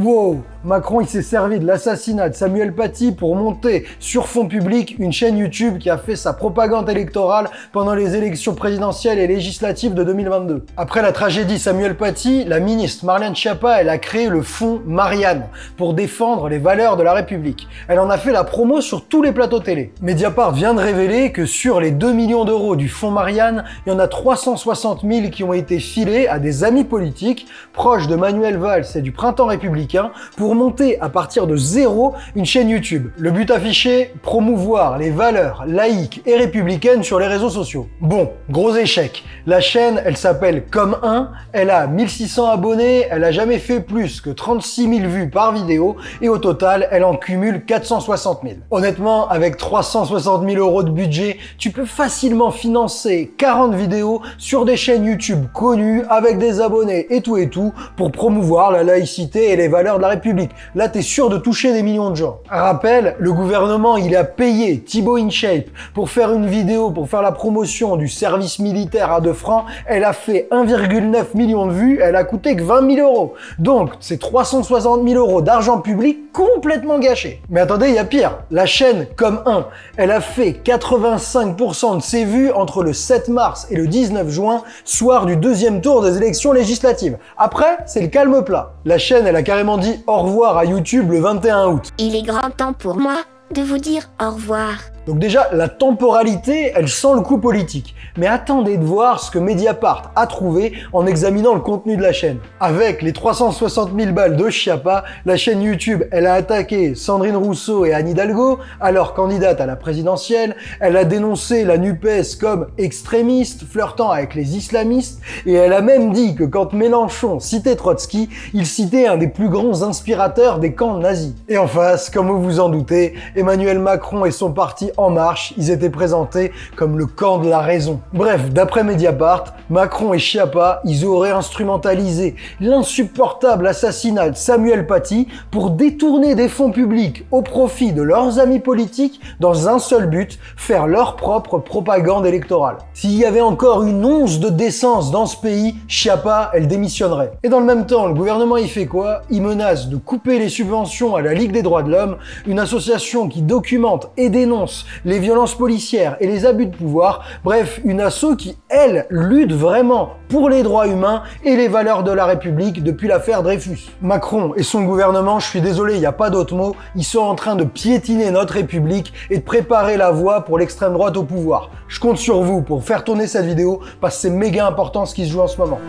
Wow Macron il s'est servi de l'assassinat de Samuel Paty pour monter sur fond public une chaîne YouTube qui a fait sa propagande électorale pendant les élections présidentielles et législatives de 2022. Après la tragédie Samuel Paty, la ministre Marlène Schiappa elle a créé le fonds Marianne pour défendre les valeurs de la République. Elle en a fait la promo sur tous les plateaux télé. Mediapart vient de révéler que sur les 2 millions d'euros du fonds Marianne, il y en a 360 000 qui ont été filés à des amis politiques proches de Manuel Valls et du Printemps républicain pour monter à partir de zéro une chaîne YouTube. Le but affiché, promouvoir les valeurs laïques et républicaines sur les réseaux sociaux. Bon, gros échec. La chaîne, elle s'appelle Comme 1, elle a 1600 abonnés, elle a jamais fait plus que 36 000 vues par vidéo et au total, elle en cumule 460 000. Honnêtement, avec 360 000 euros de budget, tu peux facilement financer 40 vidéos sur des chaînes YouTube connues avec des abonnés et tout et tout pour promouvoir la laïcité et les valeurs de la République. Là, tu sûr de toucher des millions de gens. Rappel, le gouvernement, il a payé Thibaut InShape pour faire une vidéo, pour faire la promotion du service militaire à 2 francs. Elle a fait 1,9 million de vues, elle a coûté que 20 000 euros. Donc, c'est 360 000 euros d'argent public complètement gâché. Mais attendez, il y a pire. La chaîne Comme 1, elle a fait 85% de ses vues entre le 7 mars et le 19 juin, soir du deuxième tour des élections législatives. Après, c'est le calme plat. La chaîne, elle a carrément dit au revoir à YouTube le 21 août. Il est grand temps pour moi de vous dire au revoir. Donc déjà, la temporalité, elle sent le coup politique. Mais attendez de voir ce que Mediapart a trouvé en examinant le contenu de la chaîne. Avec les 360 000 balles de Chiappa, la chaîne YouTube, elle a attaqué Sandrine Rousseau et Anne Hidalgo, alors candidate à la présidentielle. Elle a dénoncé la NUPES comme extrémiste, flirtant avec les islamistes. Et elle a même dit que quand Mélenchon citait Trotsky, il citait un des plus grands inspirateurs des camps nazis. Et en face, comme vous vous en doutez, Emmanuel Macron et son parti en Marche, ils étaient présentés comme le camp de la raison. Bref, d'après Mediapart, Macron et Chiappa, ils auraient instrumentalisé l'insupportable assassinat de Samuel Paty pour détourner des fonds publics au profit de leurs amis politiques dans un seul but, faire leur propre propagande électorale. S'il y avait encore une once de décence dans ce pays, Chiappa, elle démissionnerait. Et dans le même temps, le gouvernement y fait quoi? Il menace de couper les subventions à la Ligue des droits de l'homme, une association qui documente et dénonce les violences policières et les abus de pouvoir, bref, une asso qui, elle, lutte vraiment pour les droits humains et les valeurs de la République depuis l'affaire Dreyfus. Macron et son gouvernement, je suis désolé, il n'y a pas d'autre mot, ils sont en train de piétiner notre République et de préparer la voie pour l'extrême droite au pouvoir. Je compte sur vous pour faire tourner cette vidéo parce que c'est méga important ce qui se joue en ce moment.